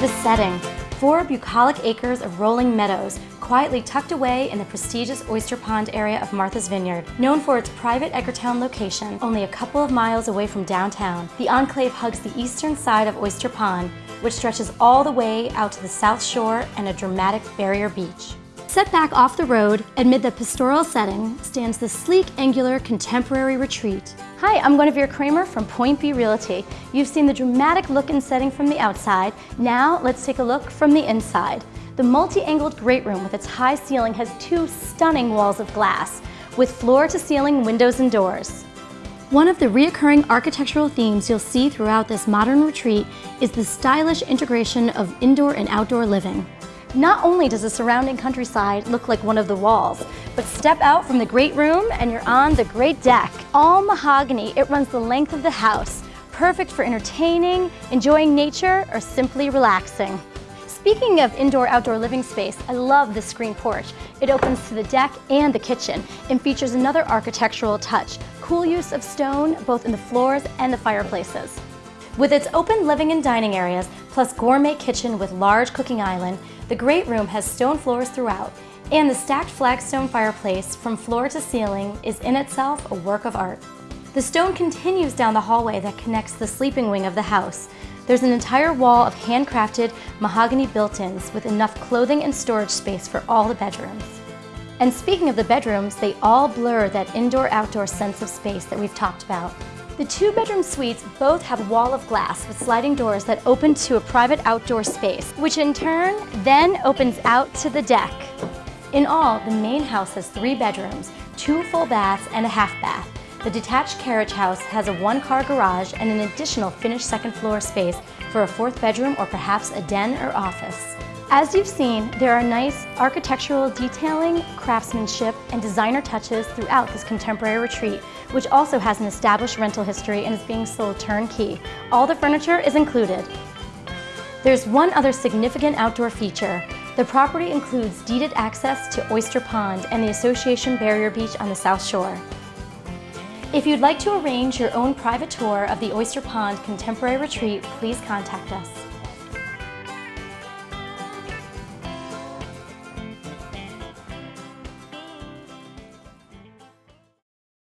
The setting, four bucolic acres of rolling meadows, quietly tucked away in the prestigious Oyster Pond area of Martha's Vineyard. Known for its private Edgartown location, only a couple of miles away from downtown, the enclave hugs the eastern side of Oyster Pond, which stretches all the way out to the south shore and a dramatic barrier beach. Set back off the road, amid the pastoral setting, stands the sleek, angular, contemporary retreat. Hi, I'm Guinevere Kramer from Point B Realty. You've seen the dramatic look and setting from the outside. Now, let's take a look from the inside. The multi-angled great room with its high ceiling has two stunning walls of glass, with floor-to-ceiling windows and doors. One of the reoccurring architectural themes you'll see throughout this modern retreat is the stylish integration of indoor and outdoor living. Not only does the surrounding countryside look like one of the walls, but step out from the great room and you're on the great deck. All mahogany, it runs the length of the house, perfect for entertaining, enjoying nature, or simply relaxing. Speaking of indoor-outdoor living space, I love the screen porch. It opens to the deck and the kitchen and features another architectural touch, cool use of stone both in the floors and the fireplaces. With its open living and dining areas, plus gourmet kitchen with large cooking island, the great room has stone floors throughout, and the stacked flagstone fireplace from floor to ceiling is in itself a work of art. The stone continues down the hallway that connects the sleeping wing of the house. There's an entire wall of handcrafted mahogany built-ins with enough clothing and storage space for all the bedrooms. And speaking of the bedrooms, they all blur that indoor-outdoor sense of space that we've talked about. The two bedroom suites both have a wall of glass with sliding doors that open to a private outdoor space, which in turn then opens out to the deck. In all, the main house has three bedrooms, two full baths, and a half bath. The detached carriage house has a one-car garage and an additional finished second floor space for a fourth bedroom or perhaps a den or office. As you've seen, there are nice architectural detailing, craftsmanship, and designer touches throughout this contemporary retreat, which also has an established rental history and is being sold turnkey. All the furniture is included. There's one other significant outdoor feature. The property includes deeded access to Oyster Pond and the Association Barrier Beach on the South Shore. If you'd like to arrange your own private tour of the Oyster Pond Contemporary Retreat, please contact us.